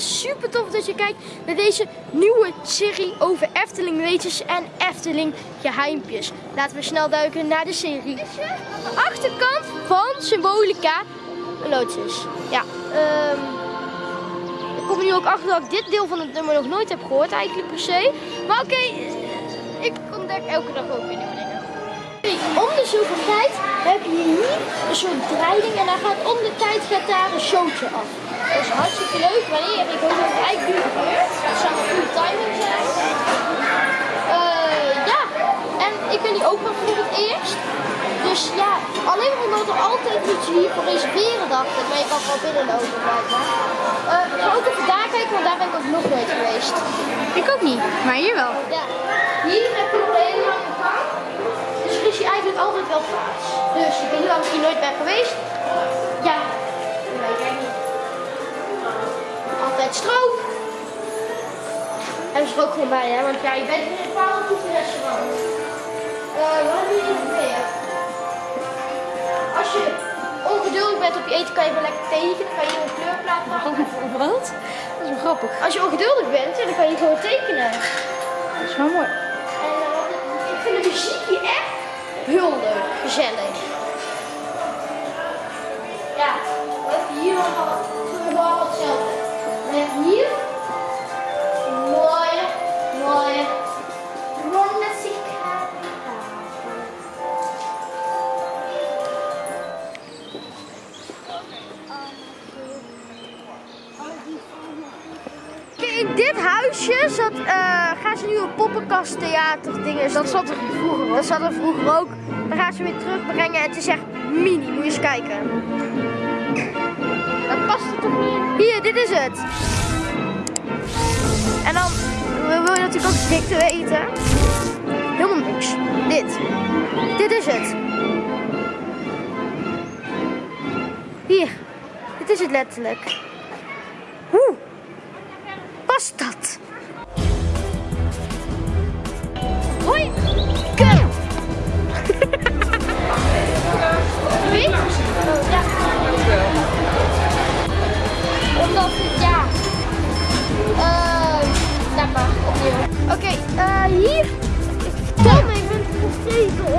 super tof dat je kijkt naar deze nieuwe serie over Efteling weetjes en Efteling geheimpjes. Laten we snel duiken naar de serie. Achterkant van Symbolica is. Ja, ehm, ik kom er nu ook achter dat ik dit deel van het nummer nog nooit heb gehoord eigenlijk per se. Maar oké, ik ontdek elke dag ook weer nieuwe dingen. De zoveel tijd heb je hier een soort dreiding en dan gaat om de tijd gaat daar een showtje af. Dat is hartstikke leuk. Wanneer? Ik hoop dat het eigenlijk nu gebeurt. Dat zou een goede timing zijn. Eh, ja, en ik ben hier ook nog voor het eerst. Dus ja, alleen omdat er altijd iets hier voor reserveren dacht ik, maar je kan gewoon binnenlopen blijkbaar. Eh, ik ga ook even daar kijken, want daar ben ik ook nog nooit geweest. Ik ook niet, maar hier wel. Ja, hier heb je nog een hele lange gang. Dus er is hier eigenlijk altijd wel plaats. Niet waarom ik hier nooit ben geweest. Ja, dat weet ik niet. Altijd stroop. Er ook gewoon bij, hè? Want ja, je bent in een bepaald goed restaurant. Eh, wat hebben we hier nog meer? Als je ongeduldig bent op je eten, kan je wel lekker tekenen. Dan kan je een kleurplaat maken. Wat? Dat is wel grappig. Als je ongeduldig bent, dan kan je gewoon tekenen. Dat is wel mooi. En ik- ik vind de muziek hier echt heel leuk, gezellig. In dit huisje zat, eh, gaan ze nu een poppenkasttheater dingen Dat zat er vroeger Dat zat er vroeger ook. Dan gaan ze weer terugbrengen en het is echt mini. Moet je eens kijken. Dat past er toch niet Hier, dit is het. En dan wil je natuurlijk ook eens dik te weten. Helemaal niks. Dit. Dit is het. Hier. Dit is het letterlijk. Past dat? Hoi. Go. Wie? Ja. Omdat het, ja. Eh, laat maar, opnieuw. Oké, eh, hier. Om